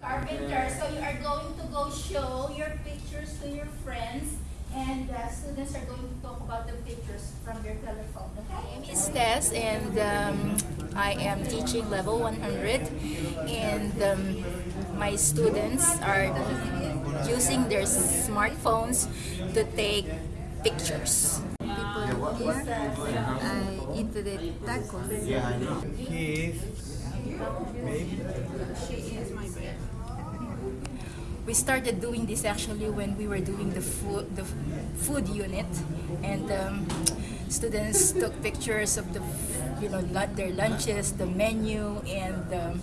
Carpenter, so you are going to go show your pictures to your friends and the students are going to talk about the pictures from their telephone, okay? My name is Tess and um, I am teaching level 100 and um, my students are using their smartphones to take pictures. People here, I eat the tacos. He is maybe We started doing this actually when we were doing the food the food unit, and um, students took pictures of the you know their lunches, the menu, and um,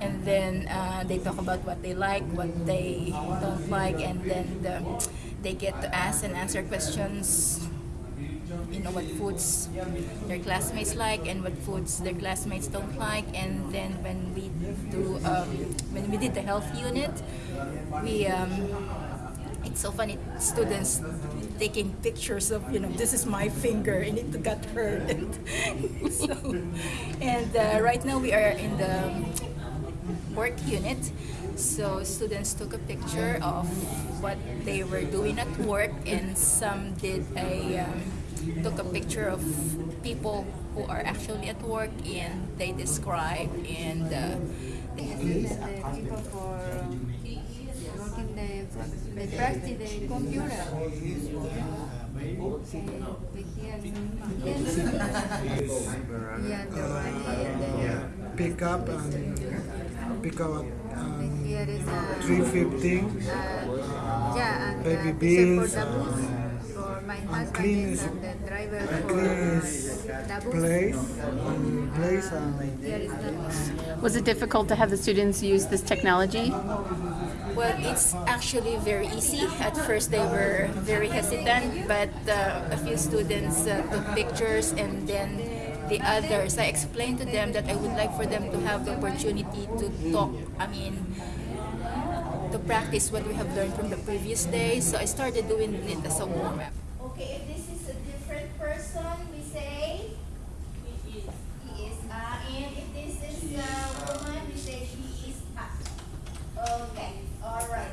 and then uh, they talk about what they like, what they don't like, and then the, they get to ask and answer questions you know what foods their classmates like and what foods their classmates don't like. And then when we do um, we did the health unit we um, it's so funny students taking pictures of you know this is my finger and it got hurt and so and uh, right now we are in the work unit. So students took a picture of what they were doing at work, and some did a um, took a picture of people who are actually at work, and they describe and uh, they The people for working the, the practice the computer. Yeah, the money and the, pick up and pick up um, is 315 uh, yeah, and Baby uh, bills, my husband clean and is- the driver for the bus. place and place and Here is the Was it difficult to have the students use this technology? Well, it's actually very easy. At first, they were very hesitant, but uh, a few students uh, took pictures, and then the others, I explained to them that I would like for them to have the opportunity to talk. I mean, to practice what we have learned from the previous day. So I started doing it as a warm up. Okay, if this is a different person, we say he is. He is. Uh, and if this is a woman, we say she is hot. Okay, all right.